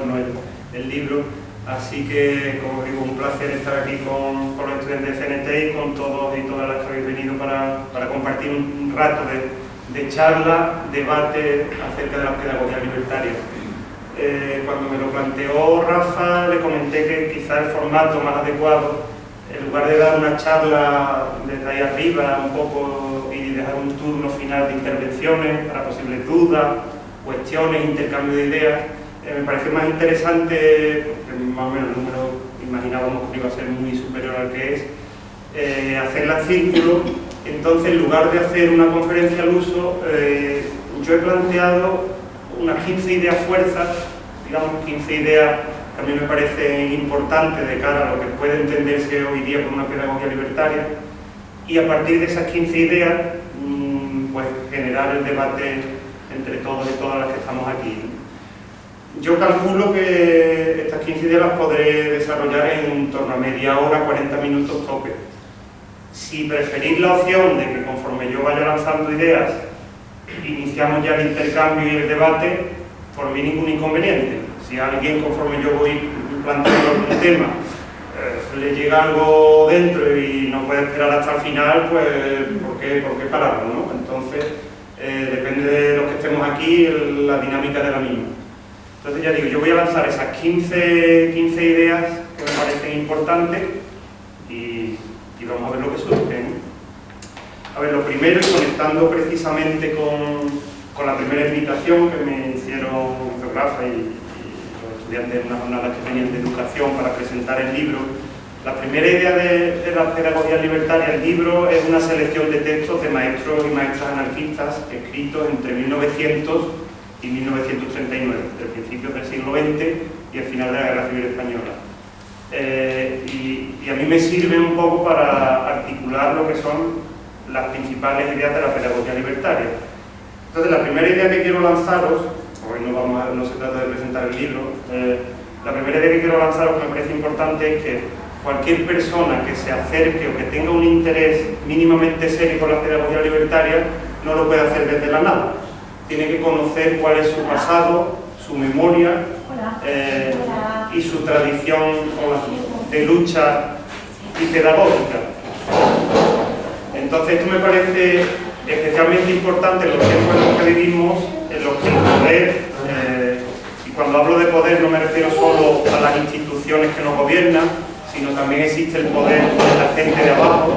horno el, libro. Así que, como digo, un placer estar aquí con, con, los estudiantes de CNT y con todos y todas las que habéis venido para, para compartir un rato de, de, charla, debate acerca de la pedagogía libertaria. Eh, cuando me lo planteó Rafa, le comenté que quizá el formato más adecuado, en lugar de dar una charla desde ahí arriba, un poco dejar un turno final de intervenciones para posibles dudas, cuestiones, intercambio de ideas. Me parece más interesante, porque más o menos el número imaginábamos que iba a ser muy superior al que es, eh, hacerla en círculo. Entonces, en lugar de hacer una conferencia al uso, eh, yo he planteado unas 15 ideas fuerzas, digamos 15 ideas que a mí me parecen importantes de cara a lo que puede entenderse hoy día como una pedagogía libertaria, y a partir de esas 15 ideas pues, generar el debate entre todos y todas las que estamos aquí. Yo calculo que estas 15 ideas las podré desarrollar en torno a media hora, 40 minutos tope. Si preferís la opción de que conforme yo vaya lanzando ideas, iniciamos ya el intercambio y el debate, por mí ningún inconveniente. Si alguien conforme yo voy planteando algún tema eh, le llega algo dentro y no puede esperar hasta el final, pues ¿por qué, por qué pararlo? ¿no? Entonces, eh, depende de los que estemos aquí, la dinámica de la misma. Entonces ya digo, yo voy a lanzar esas 15, 15 ideas que me parecen importantes y, vamos a ver lo que surge. A ver, lo primero, y conectando precisamente con, con, la primera invitación que me hicieron Rafa y, los estudiantes de una jornada que tenían de educación para presentar el libro, la primera idea de, la pedagogía libertaria, el libro, es una selección de textos de maestros y maestras anarquistas escritos entre 1900 y 1939, del principio del siglo XX y el final de la Guerra Civil Española. Eh, y, a mí me sirve un poco para articular lo que son las principales ideas de la pedagogía libertaria. Entonces, la primera idea que quiero lanzaros, hoy no, vamos no se trata de presentar el libro, eh, la primera idea que quiero lanzaros que me parece importante es que cualquier persona que se acerque o que tenga un interés mínimamente serio con la pedagogía libertaria no lo puede hacer desde la nada. Tiene que conocer cuál es su pasado, su memoria eh, y su tradición de lucha y pedagógica. Entonces esto me parece especialmente importante en los tiempos en los que vivimos, en los que el poder, eh, y cuando hablo de poder no me refiero solo a las instituciones que nos gobiernan, sino también existe el poder de la gente de abajo,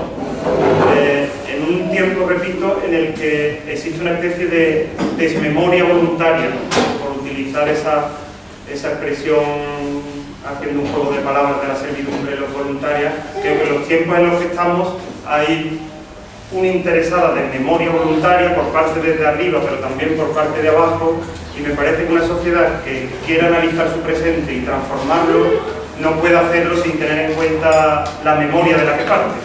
eh, en tiempo, repito, en el que existe una especie de desmemoria voluntaria, por utilizar esa, esa expresión haciendo un juego de palabras de la servidumbre los voluntarios, creo que en los tiempos en los que estamos hay una interesada de memoria voluntaria por parte desde arriba, pero también por parte de abajo, y me parece que una sociedad que quiera analizar su presente y transformarlo no puede hacerlo sin tener en cuenta la memoria de la que parte.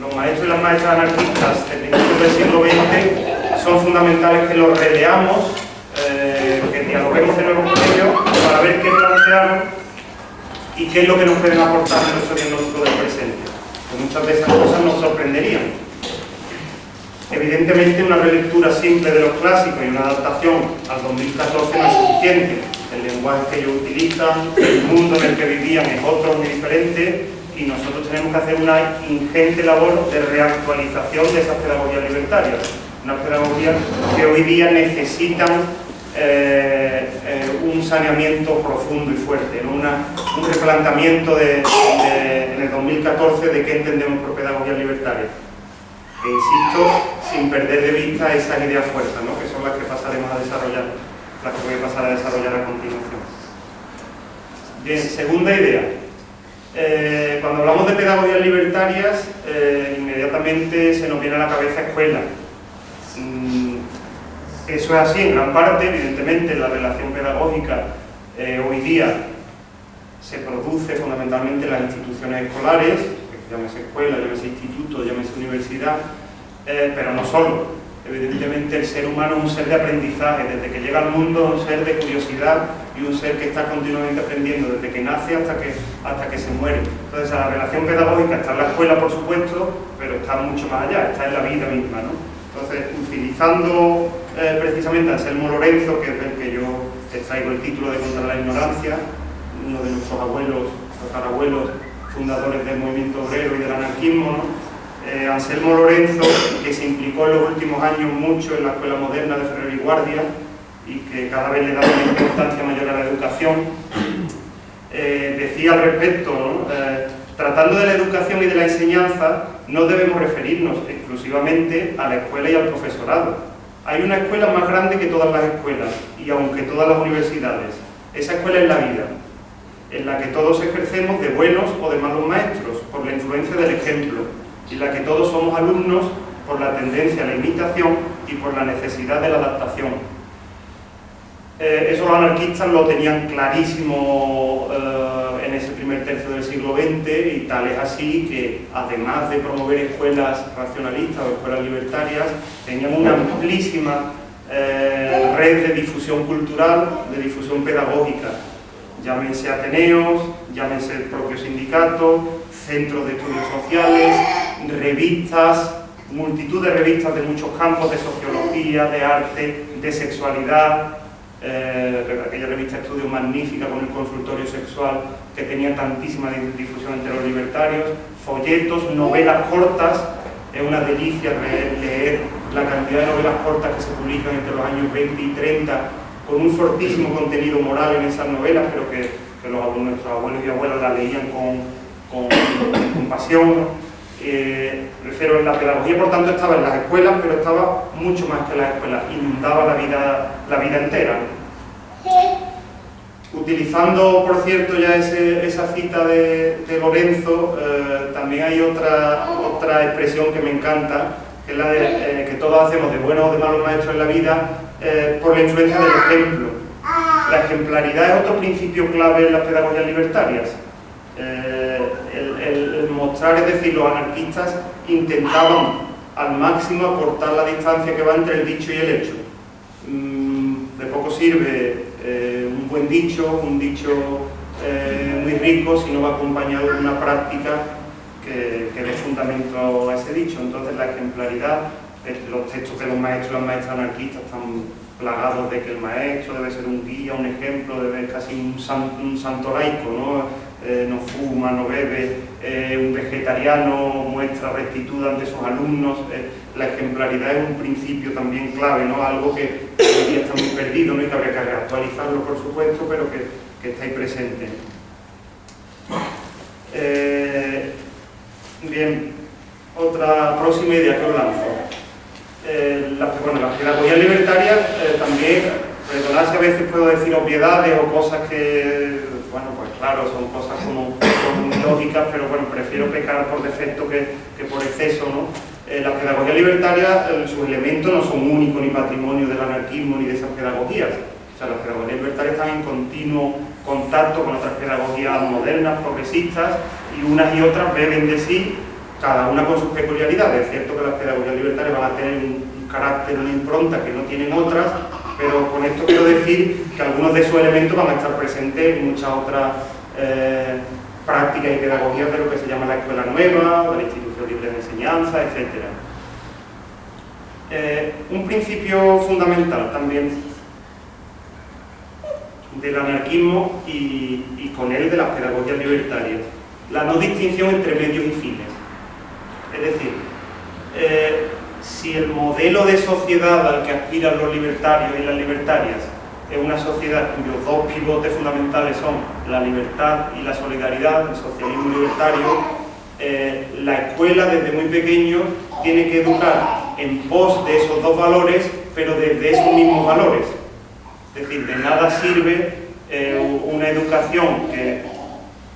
Los maestros y las maestras anarquistas del principio del siglo XX son fundamentales que los releamos, eh, que dialoguemos de nuevo con ellos para ver qué plantearon y qué es lo que nos pueden aportar en nuestro diagnóstico del presente. Pues muchas de esas cosas nos sorprenderían. Evidentemente una relectura simple de los clásicos y una adaptación al 2014 no es suficiente el lenguaje que ellos utilizan, el mundo en el que vivían es otro muy diferente y nosotros tenemos que hacer una ingente labor de reactualización de esas pedagogías libertarias, unas pedagogías que hoy día necesitan eh, eh, un saneamiento profundo y fuerte, un replanteamiento en el 2014 de qué entendemos por pedagogía libertaria. E insisto, sin perder de vista esas ideas fuerzas, que son las que pasaremos a desarrollar, las que voy a pasar a desarrollar a continuación. Bien, segunda idea. Eh, cuando hablamos de pedagogías libertarias, inmediatamente se nos viene a la cabeza escuela, eso es así en gran parte, evidentemente la relación pedagógica eh, hoy día se produce fundamentalmente en las instituciones escolares, llámese escuela, llámese instituto, llámese universidad, eh, pero no solo. Evidentemente el ser humano es un ser de aprendizaje, desde que llega al mundo es un ser de curiosidad y un ser que está continuamente aprendiendo, desde que nace hasta que, hasta que se muere. Entonces la relación pedagógica está en la escuela, por supuesto, pero está mucho más allá, está en la vida misma. ¿no? Entonces, utilizando eh, precisamente a Anselmo Lorenzo, que es el que yo traigo el título de Contra la Ignorancia, uno de nuestros abuelos, abuelos fundadores del movimiento obrero y del anarquismo, eh, Anselmo Lorenzo, que se implicó en los últimos años mucho en la escuela moderna de Ferrer y Guardia y que cada vez le da una importancia mayor a la educación, eh, decía al respecto, tratando de la educación y de la enseñanza, no debemos referirnos exclusivamente a la escuela y al profesorado. Hay una escuela más grande que todas las escuelas y aunque todas las universidades. Esa escuela es la vida, en la que todos ejercemos de buenos o de malos maestros, por la influencia del ejemplo, en la que todos somos alumnos por la tendencia a la imitación y por la necesidad de la adaptación eh, anarquistas lo tenían clarísimo eh, en ese primer tercio del siglo XX y tal es así que además de promover escuelas racionalistas o escuelas libertarias, tenían una amplísima eh, red de difusión cultural, de difusión pedagógica. Llámense Ateneos, llámense el propio sindicato, centros de estudios sociales, revistas, multitud de revistas de muchos campos de sociología, de arte, de sexualidad, eh, aquella revista Estudio magnífica con el consultorio sexual que tenía tantísima difusión entre los libertarios, folletos, novelas cortas, es una delicia leer la cantidad de novelas cortas que se publican entre los años 20 y 30 con un fortísimo contenido moral en esas novelas, pero que, nuestros abuelos y abuelas la leían con, con, pasión. Eh, refiero la pedagogía, por tanto, estaba en las escuelas, pero estaba mucho más que en las escuelas, inundaba la vida, la vida entera. Utilizando, por cierto, ya esa cita de, Lorenzo, eh, también hay otra, otra expresión que me encanta, que es la de eh, que todos hacemos de buenos o de malos maestros en la vida eh, por la influencia del ejemplo. La ejemplaridad es otro principio clave en las pedagogías libertarias. El, el, mostrar, es decir, los anarquistas intentaban al máximo acortar la distancia que va entre el dicho y el hecho. Mm, de poco sirve eh, un buen dicho, un dicho eh, muy rico, si no va acompañado de una práctica que, que dé fundamento a ese dicho. Entonces la ejemplaridad, los textos de los maestros y las maestras anarquistas están plagados de que el maestro debe ser un guía, un ejemplo, debe ser casi un, un santo laico, ¿no? Eh, no fuma, no bebe, eh, un vegetariano muestra rectitud ante sus alumnos, eh, la ejemplaridad es un principio también clave, ¿no? algo que hoy está muy perdido ¿no? y que habría que actualizarlo por supuesto, pero que, que está ahí presente. bien, otra próxima idea que os lanzo. la, bueno, las pedagogías libertarias también, perdonad si a veces puedo decir obviedades o cosas que bueno, pues claro, son cosas como, lógicas, pero bueno, prefiero pecar por defecto que, por exceso, ¿no? Eh, pedagogías libertarias, eh, sus elementos no son únicos ni patrimonio del anarquismo ni de esas pedagogías. O sea, las pedagogías libertarias están en continuo contacto con otras pedagogías modernas, progresistas, y unas y otras beben de sí, cada una con sus peculiaridades. Es cierto que las pedagogías libertarias van a tener un carácter, una impronta que no tienen otras, pero con esto quiero decir que algunos de esos elementos van a estar presentes en muchas otras eh, prácticas y pedagogías de lo que se llama la escuela nueva, de la institución libre de enseñanza, etc. Eh, un principio fundamental también del anarquismo y, con él de las pedagogías libertarias, la no distinción entre medios y fines. Es decir, eh, si el modelo de sociedad al que aspiran los libertarios y las libertarias es una sociedad cuyos dos pivotes fundamentales son la libertad y la solidaridad, el socialismo libertario, eh, la escuela desde muy pequeño tiene que educar en pos de esos dos valores, pero desde esos mismos valores. Es decir, de nada sirve eh, una educación que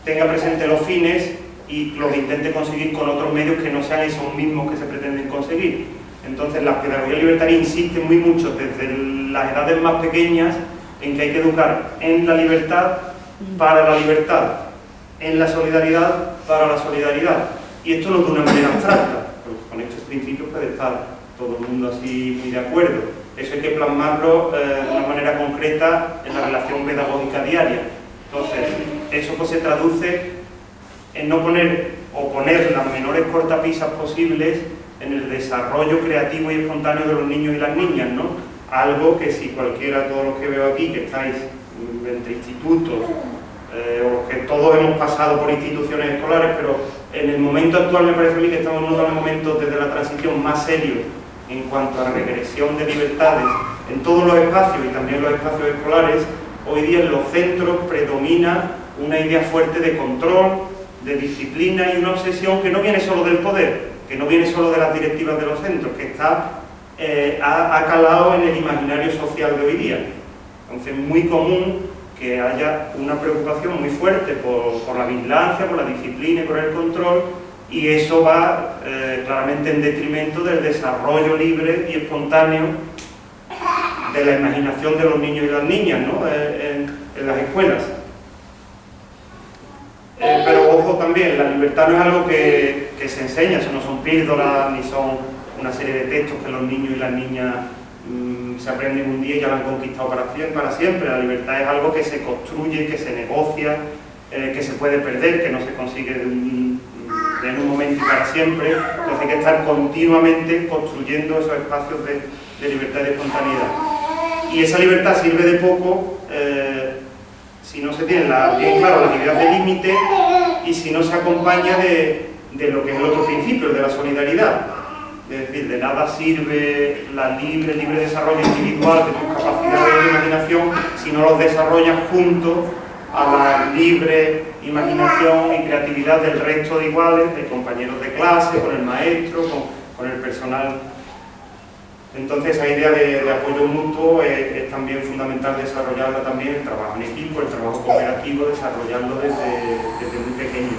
tenga presente los fines y los intente conseguir con otros medios que no sean esos mismos que se pretenden conseguir. Entonces la pedagogía libertaria insiste muy mucho desde las edades más pequeñas en que hay que educar en la libertad para la libertad, en la solidaridad para la solidaridad. Y esto no de una manera abstracta, porque con estos principios puede estar todo el mundo así muy de acuerdo. Eso hay que plasmarlo eh, de una manera concreta en la relación pedagógica diaria. Entonces, eso pues se traduce en no poner o poner las menores cortapisas posibles en el desarrollo creativo y espontáneo de los niños y las niñas, ¿no? Algo que si cualquiera, todos los que veo aquí, que estáis entre institutos, eh, o que todos hemos pasado por instituciones escolares, pero en el momento actual me parece a mí que estamos en uno de los momentos desde la transición más serios en cuanto a regresión de libertades en todos los espacios y también los espacios escolares, hoy día en los centros predomina una idea fuerte de control, de disciplina y una obsesión que no viene solo del poder, que no viene solo de las directivas de los centros, que está, eh, ha, calado en el imaginario social de hoy día. Entonces es muy común que haya una preocupación muy fuerte por, la vigilancia, por la disciplina y por el control, y eso va eh, claramente en detrimento del desarrollo libre y espontáneo de la imaginación de los niños y las niñas ¿no? Eh, en las escuelas. Eh, pero ojo también, la libertad no es algo que, se enseña, eso no son píldoras ni son una serie de textos que los niños y las niñas mm, se aprenden un día y ya lo han conquistado para, siempre. La libertad es algo que se construye, que se negocia, eh, que se puede perder, que no se consigue de en un momento y para siempre. Entonces hay que estar continuamente construyendo esos espacios de, libertad y de espontaneidad. Y esa libertad sirve de poco eh, si no se tiene bien claro las ideas de límite y si no se acompaña de, lo que es el otro principio, el de la solidaridad. Es decir, de nada sirve la libre, libre desarrollo individual de tus capacidades de imaginación si no los desarrollas junto a la libre imaginación y creatividad del resto de iguales, de compañeros de clase, con el maestro, con el personal entonces esa idea de, apoyo mutuo es, también fundamental desarrollarla también, el trabajo en equipo, el trabajo cooperativo, desarrollarlo desde, muy pequeño,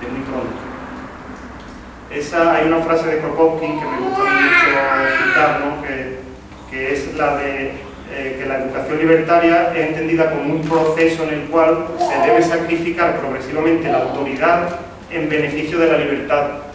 desde, muy pronto. Esa, hay una frase de Kropotkin que me gusta mucho citar, que, es la de eh, que la educación libertaria es entendida como un proceso en el cual se debe sacrificar progresivamente la autoridad en beneficio de la libertad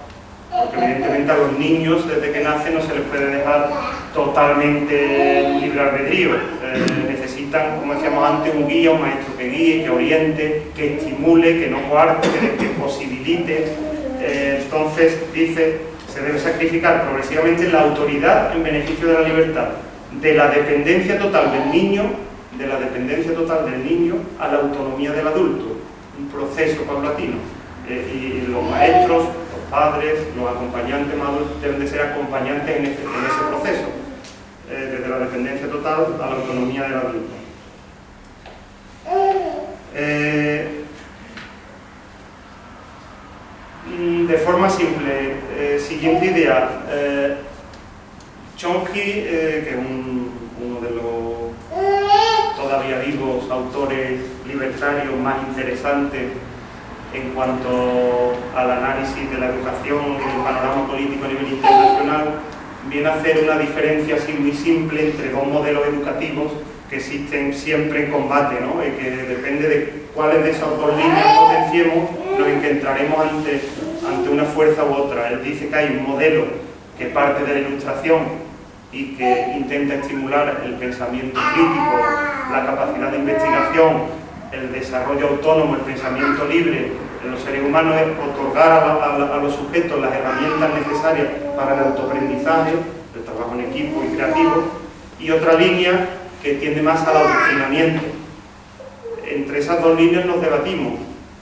evidentemente a los niños desde que nacen no se les puede dejar totalmente libre albedrío. Eh, necesitan, como decíamos antes, un guía, un maestro que guíe, que oriente, que estimule, que no coarte, que, posibilite. Eh, entonces, dice, se debe sacrificar progresivamente la autoridad en beneficio de la libertad, de la dependencia total del niño, de la dependencia total del niño a la autonomía del adulto, un proceso paulatino. Eh, y los maestros, padres, los acompañantes maduros deben de ser acompañantes en, este, ese proceso, eh, desde la dependencia total a la autonomía del adulto. Eh, de forma simple, eh, siguiente idea, Chomsky, que es uno de los todavía vivos autores libertarios más interesantes en cuanto al análisis de la educación y del panorama político a nivel internacional, viene a hacer una diferencia así muy simple entre dos modelos educativos que existen siempre en combate, ¿no? y que depende de cuáles de esas dos líneas potenciemos, nos encontraremos ante, ante una fuerza u otra. Él dice que hay un modelo que parte de la ilustración y que intenta estimular el pensamiento crítico, la capacidad de investigación el desarrollo autónomo, el pensamiento libre en los seres humanos es otorgar a, los sujetos las herramientas necesarias para el autoaprendizaje, el trabajo en equipo y creativo, y otra línea que tiende más al adoctrinamiento. Entre esas dos líneas nos debatimos.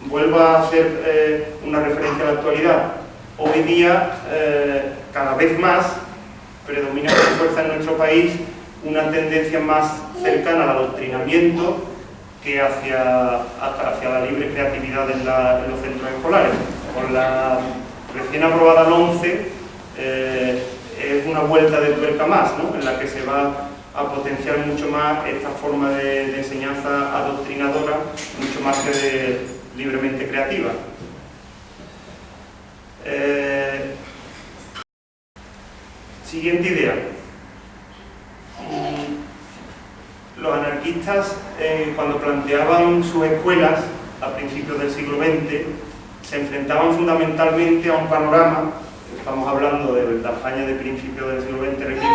Vuelvo a hacer eh, una referencia a la actualidad. Hoy día, eh, cada vez más, predomina con fuerza en nuestro país una tendencia más cercana al adoctrinamiento que hacia, hacia la libre creatividad en, los centros escolares. Con la recién aprobada la 11 eh, es una vuelta de tuerca más, ¿no? en la que se va a potenciar mucho más esta forma de, enseñanza adoctrinadora, mucho más que libremente creativa. Eh, siguiente idea. Los anarquistas, eh, cuando planteaban sus escuelas a principios del siglo XX, se enfrentaban fundamentalmente a un panorama estamos hablando de la España de principios del siglo XX, repito,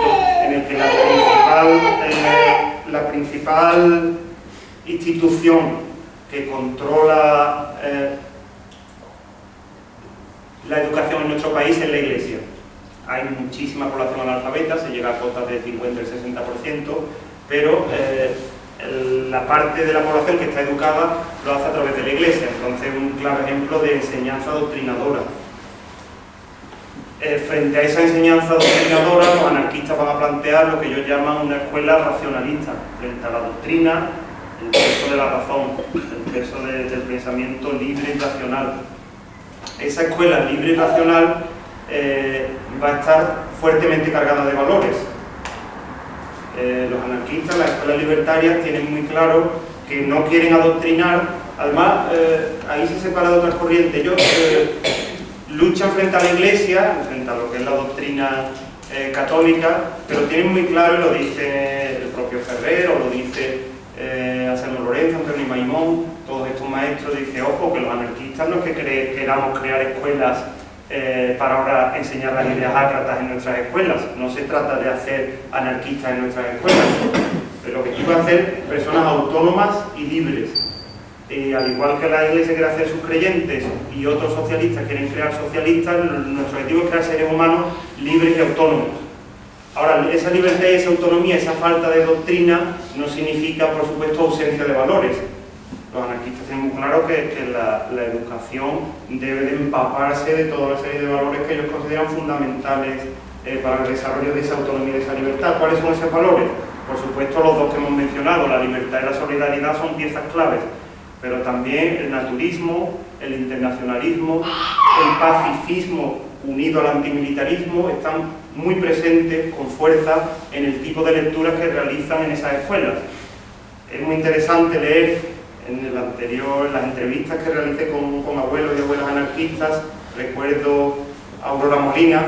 en el que la principal, eh, la principal institución que controla eh, la educación en nuestro país es la Iglesia. Hay muchísima población analfabeta, se llega a cotas del 50 y 60%, pero eh, la parte de la población que está educada lo hace a través de la Iglesia, entonces un claro ejemplo de enseñanza doctrinadora eh, frente a esa enseñanza doctrinadora, los anarquistas van a plantear lo que ellos llaman una escuela racionalista, frente a la doctrina, el peso de la razón, el peso del pensamiento libre y racional. Esa escuela libre y racional eh, va a estar fuertemente cargada de valores. Eh, los anarquistas, las escuelas libertarias, tienen muy claro que no quieren adoctrinar, además ahí se separa de otras corrientes. Yo luchan frente a la Iglesia, frente a lo que es la doctrina eh, católica, pero tienen muy claro, y lo dice el propio Ferrer, o lo dice eh, Lorenzo, Antonio Maimón, todos estos maestros, dice, ojo, que los anarquistas no que queramos crear escuelas eh, para ahora enseñar las ideas ácratas en nuestras escuelas, no se trata de hacer anarquistas en nuestras escuelas, pero lo que quiero hacer personas autónomas y libres, eh, al igual que la Iglesia quiere hacer sus creyentes y otros socialistas quieren crear socialistas, nuestro objetivo es crear seres humanos libres y autónomos. Ahora, esa libertad esa autonomía, esa falta de doctrina, no significa, por supuesto, ausencia de valores. Los anarquistas tienen muy claro que, la, educación debe de empaparse de toda la serie de valores que ellos consideran fundamentales eh, para el desarrollo de esa autonomía y de esa libertad. ¿Cuáles son esos valores? Por supuesto, los dos que hemos mencionado, la libertad y la solidaridad, son piezas claves pero también el naturismo, el internacionalismo, el pacifismo unido al antimilitarismo están muy presentes con fuerza en el tipo de lecturas que realizan en esas escuelas. Es muy interesante leer en el anterior, las entrevistas que realicé con, con abuelos y abuelas anarquistas, recuerdo a Aurora Molina,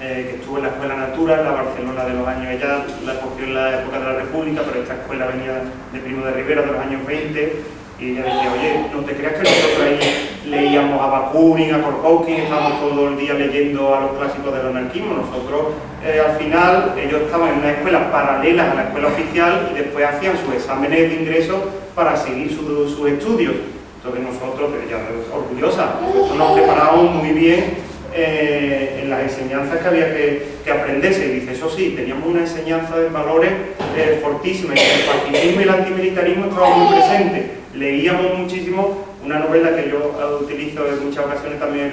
eh, que estuvo en la Escuela Natura, en la Barcelona de los años, ella la cogió en la época de la República, pero esta escuela venía de Primo de Rivera de los años 20, y ella decía, oye, no te creas que nosotros ahí leíamos a Bakunin, a Kropotkin, estábamos todo el día leyendo a los clásicos del anarquismo. Nosotros, eh, al final, ellos estaban en una escuela paralela a la escuela oficial y después hacían sus exámenes de ingreso para seguir sus estudios. Entonces nosotros, ella orgullosa, nosotros nos preparábamos muy bien eh, en las enseñanzas que había que, que, aprenderse. Y dice, eso sí, teníamos una enseñanza de valores eh, fortísima, y el pacifismo y el antimilitarismo estaban muy presentes leíamos muchísimo una novela que yo utilizo en muchas ocasiones también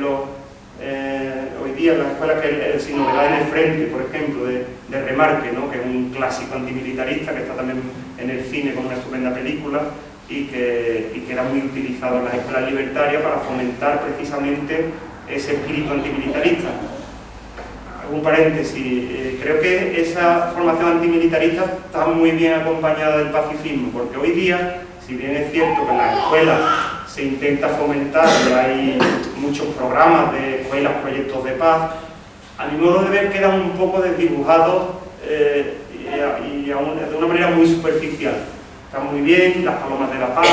eh, hoy día en las escuelas, que es el, Sin Novedad en el Frente, por ejemplo, de, Remarque, ¿no? que es un clásico antimilitarista que está también en el cine con una estupenda película y que, y que era muy utilizado en las escuelas libertarias para fomentar precisamente ese espíritu antimilitarista. Un paréntesis, eh, creo que esa formación antimilitarista está muy bien acompañada del pacifismo, porque hoy día si bien es cierto que en las escuelas se intenta fomentar, y hay muchos programas de escuelas, proyectos de paz, a mi modo de ver quedan un poco desdibujados eh, y, de una manera muy superficial. Están muy bien las palomas de la paz,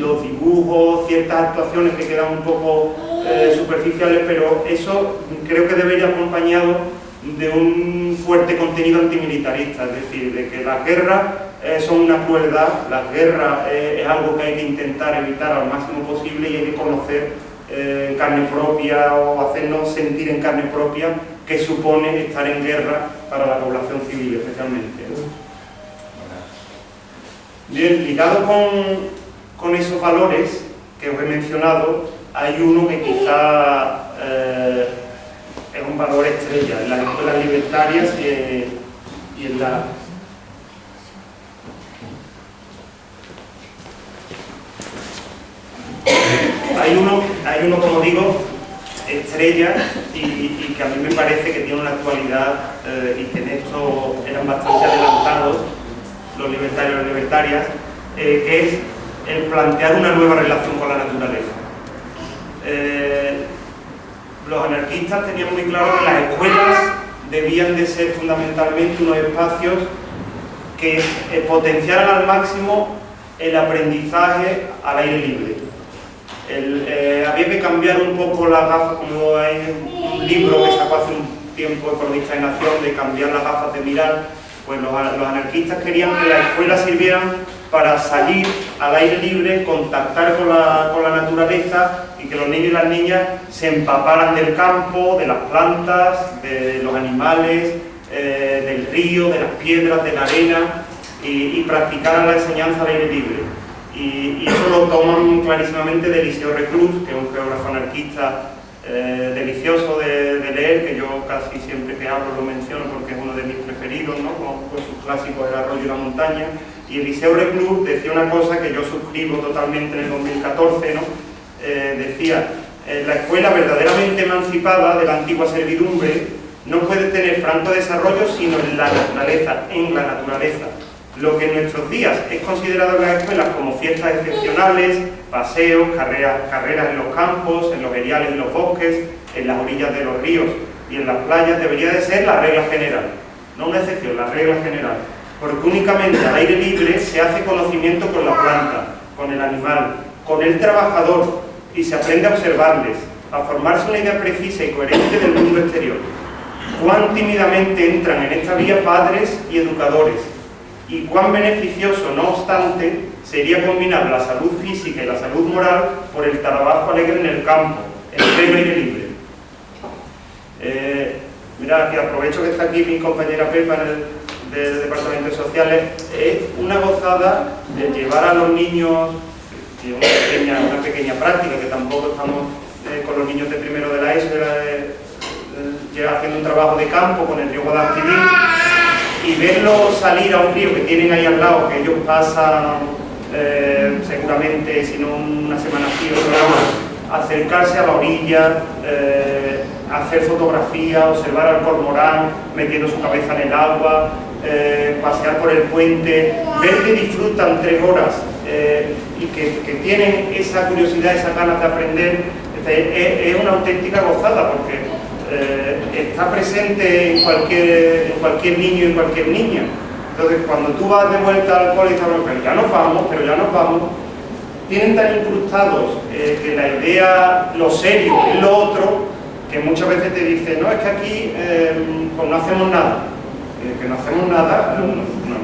los dibujos, ciertas actuaciones que quedan un poco eh, superficiales, pero eso creo que debería acompañado de un fuerte contenido antimilitarista, es decir, de que la guerra eh, son una crueldad, la guerra eh, es algo que hay que intentar evitar al máximo posible y hay que conocer eh, en carne propia o hacernos sentir en carne propia qué supone estar en guerra para la población civil especialmente. Bien, ligado con, esos valores que os he mencionado, hay uno que quizá es un valor estrella en las escuelas libertarias y en la hay uno, hay uno como digo, estrella y, que a mí me parece que tiene una actualidad eh, y que en esto eran bastante adelantados los libertarios y las libertarias, eh, que es el plantear una nueva relación con la naturaleza. Eh, los anarquistas tenían muy claro que las escuelas debían de ser fundamentalmente unos espacios que potenciaran al máximo el aprendizaje al aire libre eh, había que cambiar un poco las gafas, como hay un libro que sacó hace un tiempo Economista de Nación, de cambiar las gafas de mirar, pues los, anarquistas querían que las escuelas sirvieran para salir al aire libre, contactar con la, naturaleza y que los niños y las niñas se empaparan del campo, de las plantas, de los animales, eh, del río, de las piedras, de la arena y, y practicaran la enseñanza al aire libre. Y, eso lo toman clarísimamente de Eliseo Reclus, que es un geógrafo anarquista eh, delicioso de, leer, que yo casi siempre que hablo lo menciono porque es uno de mis preferidos, ¿no? con, sus clásicos El arroyo y la montaña. Y Eliseo Reclus decía una cosa que yo suscribo totalmente en el 2014, ¿no? Eh, decía, eh, la escuela verdaderamente emancipada de la antigua servidumbre no puede tener franco desarrollo sino en la naturaleza, en la naturaleza lo que en nuestros días es considerado en las escuelas como fiestas excepcionales, paseos, carreras, carreras en los campos, en los eriales y los bosques, en las orillas de los ríos y en las playas, debería de ser la regla general. No una excepción, la regla general. Porque únicamente al aire libre se hace conocimiento con la planta, con el animal, con el trabajador y se aprende a observarles, a formarse una idea precisa y coherente del mundo exterior. Cuán tímidamente entran en esta vía padres y educadores, y cuán beneficioso, no obstante, sería combinar la salud física y la salud moral por el trabajo alegre en el campo, en pleno aire libre. Eh, mira, que aprovecho que está aquí mi compañera Pepa del Departamento de Sociales, es una gozada de llevar a los niños, una pequeña, práctica, que tampoco estamos eh, con los niños de primero de la ESO, haciendo un trabajo de campo con el río Guadalquivir, y verlos salir a un río que tienen ahí al lado, que ellos pasan eh, seguramente, si no una semana así, o acercarse a la orilla, eh, hacer fotografía, observar al cormorán metiendo su cabeza en el agua, eh, pasear por el puente, ver que disfrutan tres horas y que, tienen esa curiosidad, esa ganas de aprender, es, es una auténtica gozada porque eh, está presente en cualquier, cualquier niño y en cualquier niña. Entonces, cuando tú vas de vuelta al cole y te ya nos vamos, pero ya nos vamos, tienen tan incrustados eh, que la idea, lo serio, es lo otro, que muchas veces te dicen, no, es que aquí eh, pues no hacemos nada. que no hacemos nada,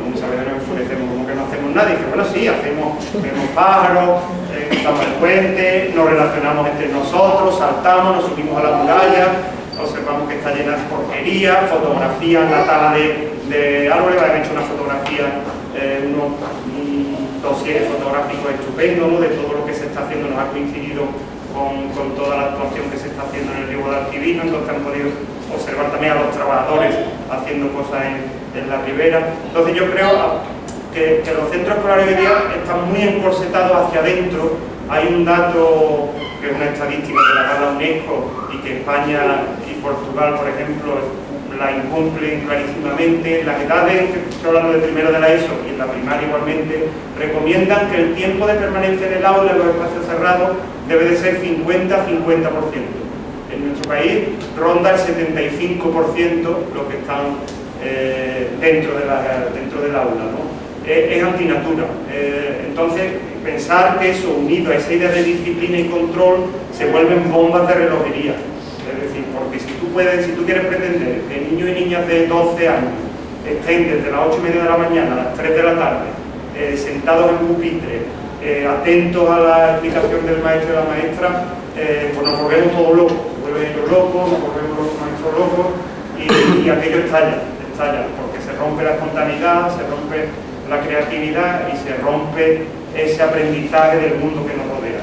muchas veces nos enfurecemos como que no hacemos nada. Y bueno, sí, hacemos, vemos pájaros, cruzamos el puente, nos relacionamos entre nosotros, saltamos, nos subimos a la muralla, observamos que está llena de porquería, fotografías, la tala de, árboles, han hecho una fotografía, eh, un dossier fotográfico estupendo de todo lo que se está haciendo, nos ha coincidido con, toda la actuación que se está haciendo en el río Guadalquivir, entonces han podido observar también a los trabajadores haciendo cosas en, la ribera. Entonces yo creo que, que los centros escolares hoy día están muy encorsetados hacia adentro, hay un dato que es una estadística que la da UNESCO y que España Portugal, por ejemplo, la incumplen clarísimamente. Las edades, estoy hablando de primero de la ESO y en la primaria igualmente, recomiendan que el tiempo de permanencia en el aula en los espacios cerrados debe de ser 50-50%. En nuestro país ronda el 75% lo que están eh, dentro, de dentro del aula. Es, antinatura. Eh, entonces, pensar que eso unido a esa idea de disciplina y control se vuelven bombas de relojería. Porque si tú puedes, si tú quieres pretender que niños y niñas de 12 años estén desde las 8 y media de la mañana a las 3 de la tarde, eh, sentados en pupitre, eh, atentos a la explicación del maestro y la maestra, eh, pues nos volvemos todos locos, se vuelven ellos locos, nos volvemos los maestros locos y, aquello estalla, estalla, porque se rompe la espontaneidad, se rompe la creatividad y se rompe ese aprendizaje del mundo que nos rodea.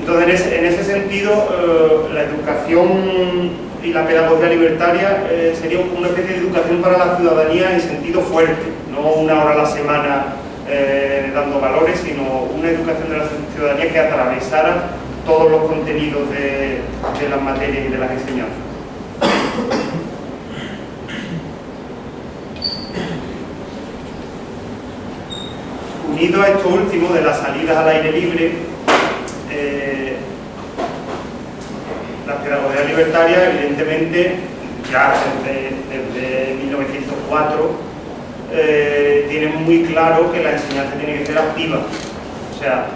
Entonces, en ese, sentido, eh, la educación y la pedagogía libertaria eh, sería una especie de educación para la ciudadanía en sentido fuerte, no una hora a la semana eh, dando valores, sino una educación de la ciudadanía que atravesara todos los contenidos de, de las materias y de las enseñanzas. Unido a esto último de las salidas al aire libre, eh, la pedagogía libertaria evidentemente ya desde, 1904 eh, tiene muy claro que la enseñanza tiene que ser activa. O sea,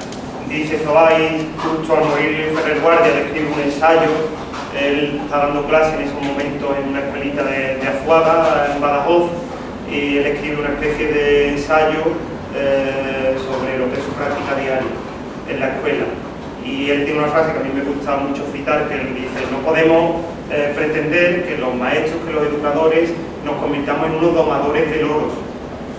dice Zoay, justo al morir Ferrer Guardia, le escribe un ensayo, él está dando clase en esos momentos en una escuelita de, de en Badajoz, y él escribe una especie de ensayo eh, sobre lo que es su práctica diaria en la escuela. Y él tiene una frase que a mí me gusta mucho citar, que él dice, no podemos eh, pretender que los maestros, que los educadores nos convirtamos en unos domadores de loros,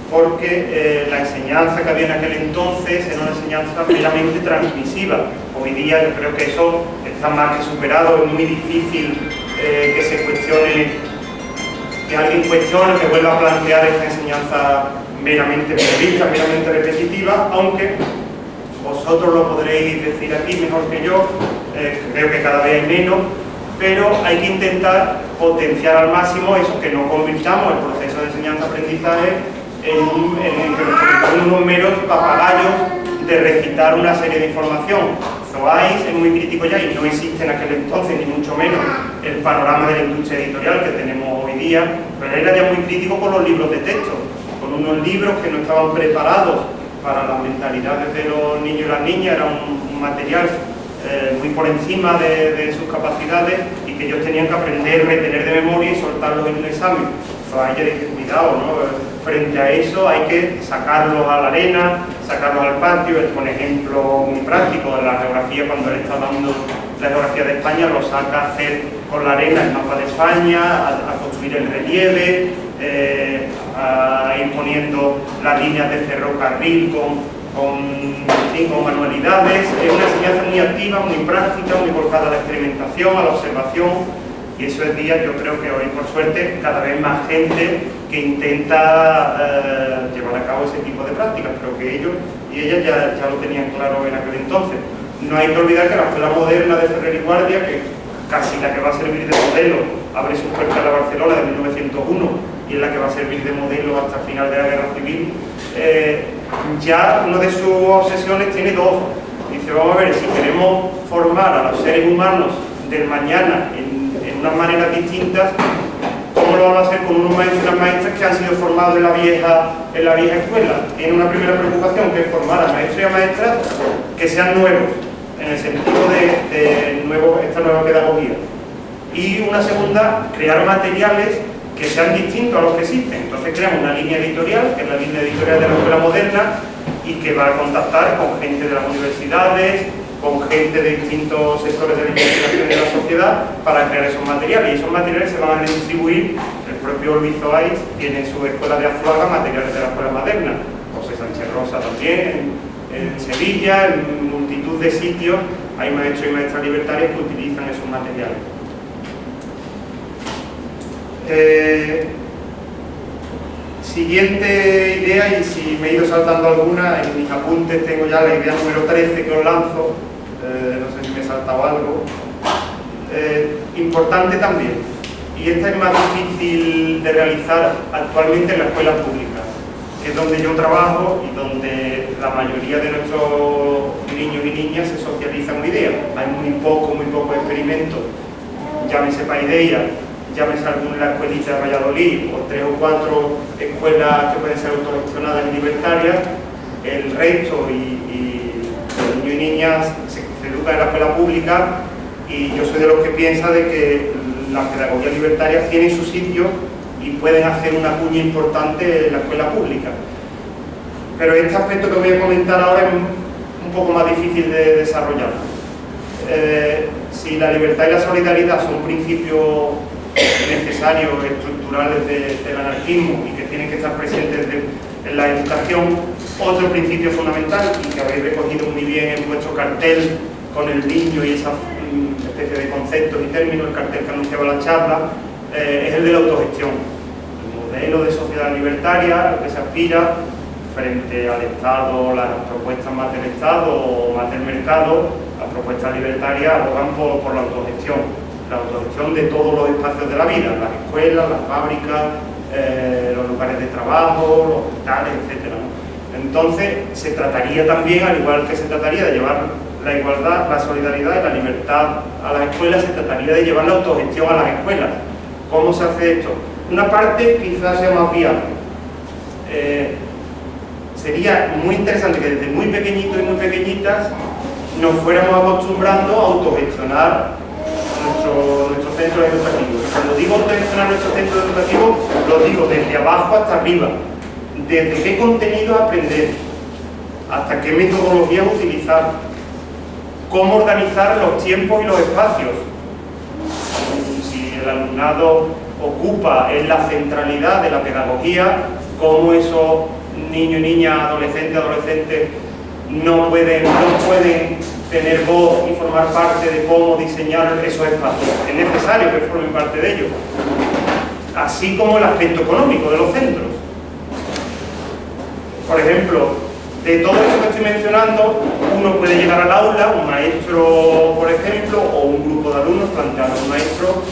porque eh, la enseñanza que había en aquel entonces era una enseñanza meramente transmisiva. Hoy día yo creo que eso está más que superado, es muy difícil que se cuestione, que alguien cuestione, que vuelva a plantear esta enseñanza meramente prevista, meramente repetitiva, aunque vosotros lo podréis decir aquí mejor que yo, eh, creo que cada vez hay menos, pero hay que intentar potenciar al máximo eso, que no convirtamos el proceso de enseñanza-aprendizaje en, en, unos meros papagayos de recitar una serie de información. Zoais es muy crítico ya y no existe en aquel entonces, ni mucho menos, el panorama de la industria editorial que tenemos hoy día, pero era ya muy crítico con los libros de texto unos libros que no estaban preparados para las mentalidades de los niños y las niñas, era un, material eh, muy por encima de, sus capacidades y que ellos tenían que aprender, retener de memoria y soltarlos en un examen. hay que cuidado, ¿no? Frente a eso hay que sacarlos a la arena, sacarlos al patio, es un ejemplo muy práctico de la geografía cuando él está dando la geografía de España, lo saca a hacer con la arena el mapa de España, a, construir el relieve, eh, a ir poniendo las líneas de ferrocarril con, con, manualidades. Es una enseñanza muy activa, muy práctica, muy volcada a la experimentación, a la observación. Y eso es día, yo creo que hoy, por suerte, cada vez más gente que intenta eh, llevar a cabo ese tipo de prácticas, pero que ellos y ellas ya, ya lo tenían claro en aquel entonces. No hay que olvidar que la escuela moderna de Ferrer y Guardia, que casi la que va a servir de modelo, abre su puerta en la Barcelona de 1901 y es la que va a servir de modelo hasta el final de la guerra civil, eh, ya una de sus obsesiones tiene dos. Dice, vamos a ver, si queremos formar a los seres humanos del mañana en, en unas maneras distintas, ¿cómo lo vamos a hacer con unos maestros y unas maestras que han sido formados en la vieja, en la vieja escuela? Tiene una primera preocupación que es formar a maestros y a maestras que sean nuevos, en el sentido de, de nuevo, esta nueva pedagogía. Y una segunda, crear materiales que sean distintos a los que existen. Entonces creamos una línea editorial, que es la línea editorial de la escuela moderna, y que va a contactar con gente de las universidades, con gente de distintos sectores de la investigación de la sociedad para crear esos materiales. Y esos materiales se van a redistribuir, el propio Luis Zoais tiene su escuela de Azuaga materiales de la escuela moderna, José Sánchez Rosa también, en, en Sevilla, en multitud de sitios hay maestros y maestras libertarias que utilizan esos materiales. Eh, siguiente idea, y si me he ido saltando alguna, en mis apuntes tengo ya la idea número 13 que os lanzo, eh, no sé si me he saltado algo. Eh, importante también, y esta es más difícil de realizar actualmente en la escuela pública, que es donde yo trabajo y donde la mayoría de nuestros niños y niñas se socializan hoy día. Hay muy poco, muy poco experimento, llámese idea llámese alguna escuelita de Valladolid o tres o cuatro escuelas que pueden ser autogestionadas y libertarias, el resto y, los niños y niñas se, educan en la escuela pública y yo soy de los que piensa de que las pedagogías libertarias tienen su sitio y pueden hacer una cuña importante en la escuela pública. Pero este aspecto que voy a comentar ahora es un poco más difícil de desarrollar. Eh, si la libertad y la solidaridad son principios necesarios, estructurales del anarquismo y que tienen que estar presentes en la educación. Otro principio fundamental y que habéis recogido muy bien en vuestro cartel con el niño y esa mm, especie de conceptos y términos, el cartel que anunciaba la charla, eh, es el de la autogestión. El modelo de sociedad libertaria que se aspira frente al Estado, las propuestas más del Estado o más del mercado, las propuestas libertarias abogan por, la autogestión, la autogestión de todos los espacios de la vida, las escuelas, las fábricas, eh, los lugares de trabajo, los hospitales, etc. Entonces, se trataría también, al igual que se trataría de llevar la igualdad, la solidaridad y la libertad a las escuelas, se trataría de llevar la autogestión a las escuelas. ¿Cómo se hace esto? Una parte quizás sea más viable. Eh, sería muy interesante que desde muy pequeñitos y muy pequeñitas nos fuéramos acostumbrando a autogestionar nuestros nuestro centros educativos. Cuando digo autogestionar nuestros centros educativos, lo digo desde abajo hasta arriba. Desde qué contenido aprender, hasta qué metodología utilizar, cómo organizar los tiempos y los espacios. Si el alumnado ocupa en la centralidad de la pedagogía, cómo esos niños y niñas, adolescentes, adolescentes no pueden, no pueden tener voz y formar parte de cómo diseñar esos espacios. Es necesario que formen parte de ellos. Así como el aspecto económico de los centros. Por ejemplo, de todo eso que estoy mencionando, uno puede llegar al aula, un maestro, por ejemplo, o un grupo de alumnos planteando un maestro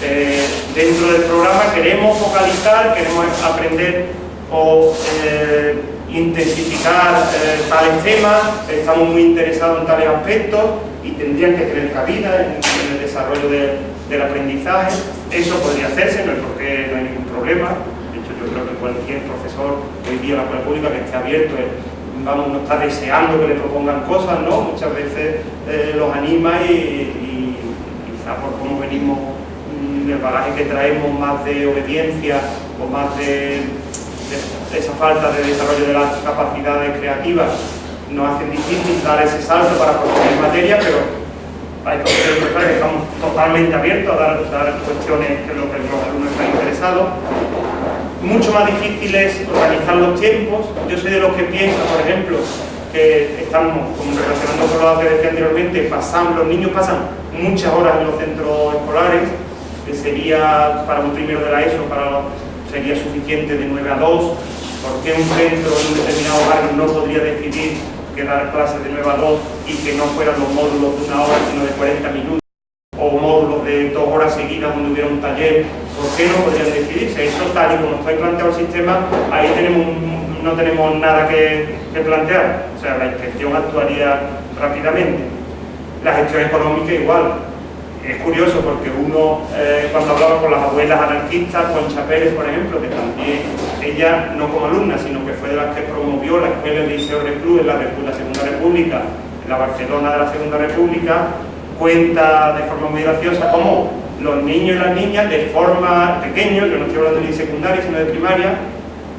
eh, dentro del programa queremos focalizar, queremos aprender o eh, intensificar eh, tales temas, estamos muy interesados en tales aspectos y tendrían que tener cabida en, el desarrollo del aprendizaje. Eso podría hacerse, no es porque no hay ningún problema. De hecho, yo creo que cualquier profesor hoy día en la escuela pública que esté abierto vamos, no está deseando que le propongan cosas, ¿no? Muchas veces los anima y, y quizá por cómo venimos el bagaje que traemos más de obediencia o más de, esa falta de desarrollo de las capacidades creativas nos hacen difícil dar ese salto para proponer materia, pero hay profesores que estamos totalmente abiertos a dar, dar cuestiones que, lo que los alumnos están interesados. Mucho más difícil es organizar los tiempos. Yo soy de los que piensa, por ejemplo, que estamos, como relacionando con lo que decía anteriormente, pasan, los niños pasan muchas horas en los centros escolares, que sería para un primero de la ESO, para, sería suficiente de 9 a 2, porque un centro en un determinado barrio no podría decidir que dar clases de 9 a 2 y que no fueran los módulos de una hora, sino de 40 minutos, o módulos de dos horas seguidas donde hubiera un taller, ¿por qué no podrían decidirse? Eso tal y como está planteado el sistema, ahí tenemos no tenemos nada que, que plantear, o sea, la inspección actuaría rápidamente. La gestión económica igual, es curioso porque uno, eh, cuando hablaba con las abuelas anarquistas, con Pérez, por ejemplo, que también ella, no como alumna, sino que fue de las que promovió la escuela del Liceo Reclus en la, Segunda República, en la Barcelona de la Segunda República, cuenta de forma muy graciosa cómo los niños y las niñas, de forma pequeña, yo no estoy hablando ni de secundaria, sino de primaria,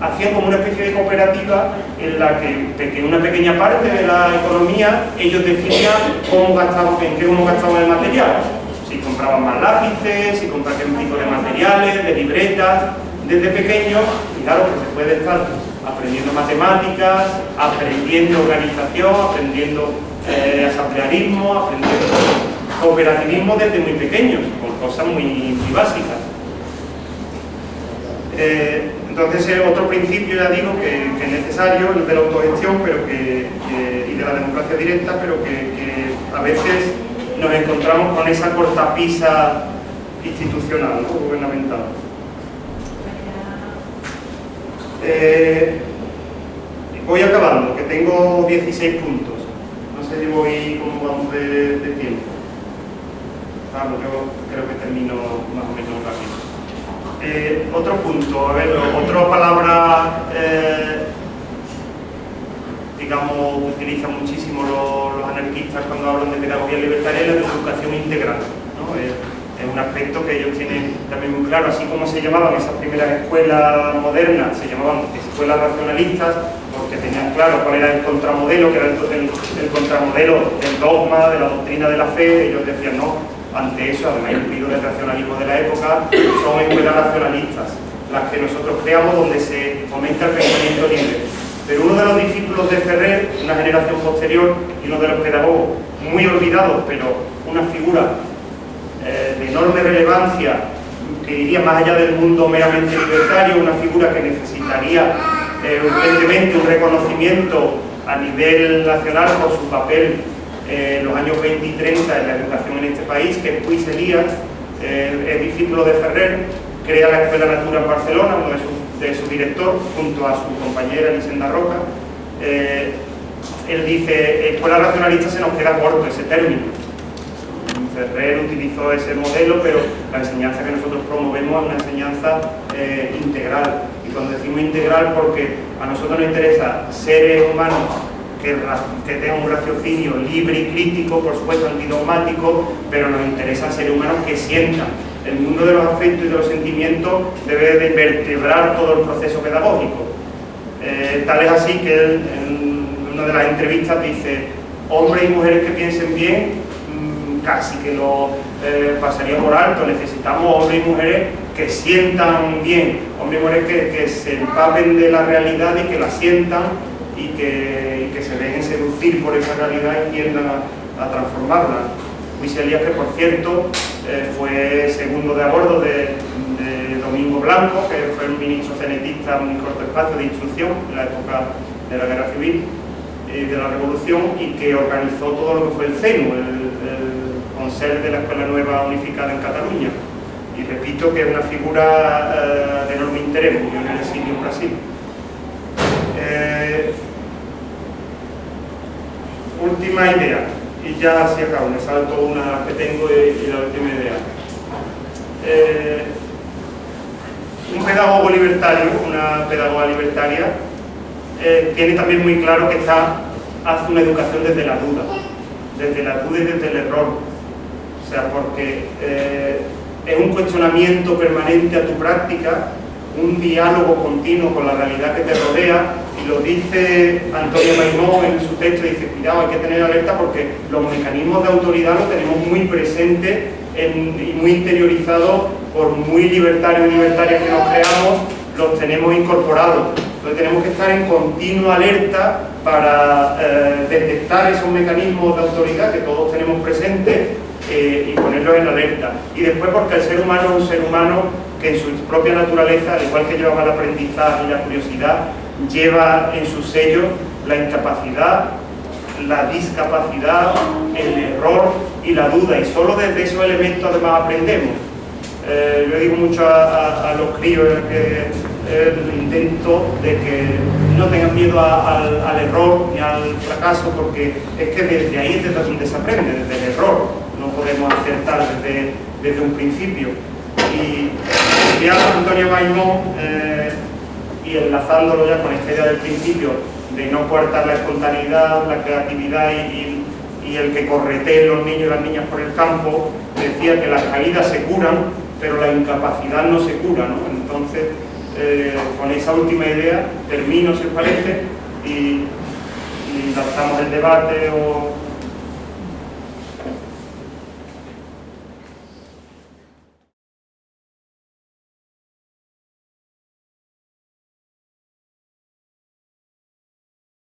hacían como una especie de cooperativa en la que, una pequeña parte de la economía ellos decidían cómo gastaban, en qué cómo gastaban el material si compraban más lápices, si compraban un tipo de materiales, de libretas, desde pequeños, y claro que se puede estar aprendiendo matemáticas, aprendiendo organización, aprendiendo eh, asamblearismo, aprendiendo cooperativismo desde muy pequeños, con cosas muy, básicas. Eh, entonces, otro principio, ya digo, que, es necesario, el de la autogestión pero que, y de la democracia directa, pero que a veces nos encontramos con esa cortapisa institucional, gubernamental. Eh, voy acabando, que tengo 16 puntos. No sé si voy cómo vamos de, tiempo. Vamos, yo creo que termino más o menos rápido. Eh, otro punto, a ver, otra palabra eh, digamos, utilizan muchísimo los, anarquistas cuando hablan de pedagogía libertaria, la de educación integral. Es, un aspecto que ellos tienen también muy claro, así como se llamaban esas primeras escuelas modernas, se llamaban escuelas racionalistas, porque tenían claro cuál era el contramodelo, que era el, contramodelo del dogma, de la doctrina de la fe, ellos decían, no, ante eso, además incluido del racionalismo de la época, son escuelas racionalistas, las que nosotros creamos donde se fomenta el pensamiento libre pero uno de los discípulos de Ferrer, una generación posterior, y uno de los pedagogos muy olvidados, pero una figura eh, de enorme relevancia, que iría más allá del mundo meramente libertario, una figura que necesitaría eh, urgentemente un reconocimiento a nivel nacional por su papel en los años 20 y 30 en la educación en este país, que es Puig Elías, es discípulo de Ferrer, crea la Escuela Natura en Barcelona, uno de su, director, junto a su compañera Elisenda Roca. Eh, él dice, escuela racionalista se nos queda corto ese término. Ferrer utilizó ese modelo, pero la enseñanza que nosotros promovemos es una enseñanza eh, integral. Y cuando decimos integral, porque a nosotros nos interesa seres humanos que, tengan un raciocinio libre y crítico, por supuesto antidogmático, pero nos interesan seres humanos que sientan. El mundo de los afectos y de los sentimientos debe de vertebrar todo el proceso pedagógico. Eh, tal es así que él, en una de las entrevistas dice, hombres y mujeres que piensen bien, mm, casi que lo eh, pasaría por alto, necesitamos hombres y mujeres que sientan bien, hombres y mujeres que, se empapen de la realidad y que la sientan y que, se dejen seducir por esa realidad y tiendan a, transformarla. Luis Elías, que por cierto eh, fue segundo de a bordo de, Domingo Blanco, que fue un ministro cenetista en un corto espacio de instrucción en la época de la Guerra Civil y de la Revolución y que organizó todo lo que fue el CENU, el, el de la Escuela Nueva Unificada en Cataluña. Y repito que es una figura eh, de enorme interés, yo en el exilio en Brasil. Eh, última idea, y ya se acabo, me salto una que tengo y, la última idea. Eh, un pedagogo libertario, una pedagoga libertaria, eh, tiene también muy claro que está, hace una educación desde la duda, desde la duda y desde el error. O sea, porque eh, es un cuestionamiento permanente a tu práctica, un diálogo continuo con la realidad que te rodea y lo dice Antonio Maimón en su texto, dice, cuidado, hay que tener alerta porque los mecanismos de autoridad los tenemos muy presentes y muy interiorizados por muy libertarios y libertarias que nos creamos, los tenemos incorporados. Entonces tenemos que estar en continua alerta para eh, detectar esos mecanismos de autoridad que todos tenemos presentes eh, y ponerlos en alerta. Y después porque el ser humano es un ser humano que en su propia naturaleza, al igual que lleva el aprendizaje y la curiosidad, lleva en su sello la incapacidad, la discapacidad, el error y la duda. Y solo desde esos elementos además aprendemos. Eh, yo digo mucho a, los críos que el intento de que no tengan miedo al, error ni al fracaso porque es que desde ahí es desde donde se aprende, desde el error. Podemos acertar desde, desde un principio. Y decía Antonio Maimón, eh, y enlazándolo ya con esta idea del principio de no coartar la espontaneidad, la creatividad y, el que correteen los niños y las niñas por el campo, decía que las caídas se curan, pero la incapacidad no se cura, ¿no? Entonces, eh, con esa última idea, termino, si os parece, y, y lanzamos el debate o